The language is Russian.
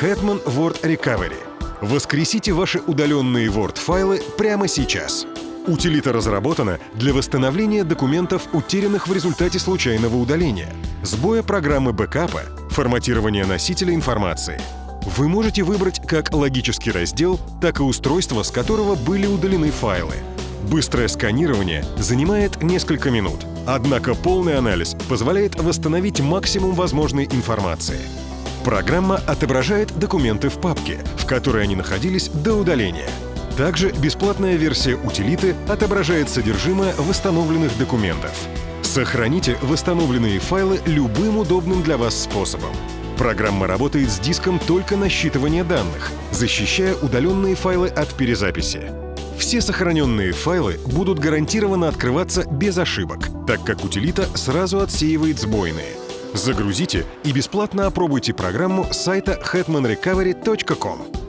Hetman Word Recovery. Воскресите ваши удаленные Word-файлы прямо сейчас. Утилита разработана для восстановления документов, утерянных в результате случайного удаления, сбоя программы бэкапа, форматирования носителя информации. Вы можете выбрать как логический раздел, так и устройство, с которого были удалены файлы. Быстрое сканирование занимает несколько минут, однако полный анализ позволяет восстановить максимум возможной информации. Программа отображает документы в папке, в которой они находились до удаления. Также бесплатная версия утилиты отображает содержимое восстановленных документов. Сохраните восстановленные файлы любым удобным для вас способом. Программа работает с диском только на считывание данных, защищая удаленные файлы от перезаписи. Все сохраненные файлы будут гарантированно открываться без ошибок, так как утилита сразу отсеивает сбойные. Загрузите и бесплатно опробуйте программу с сайта hetmanrecovery.com.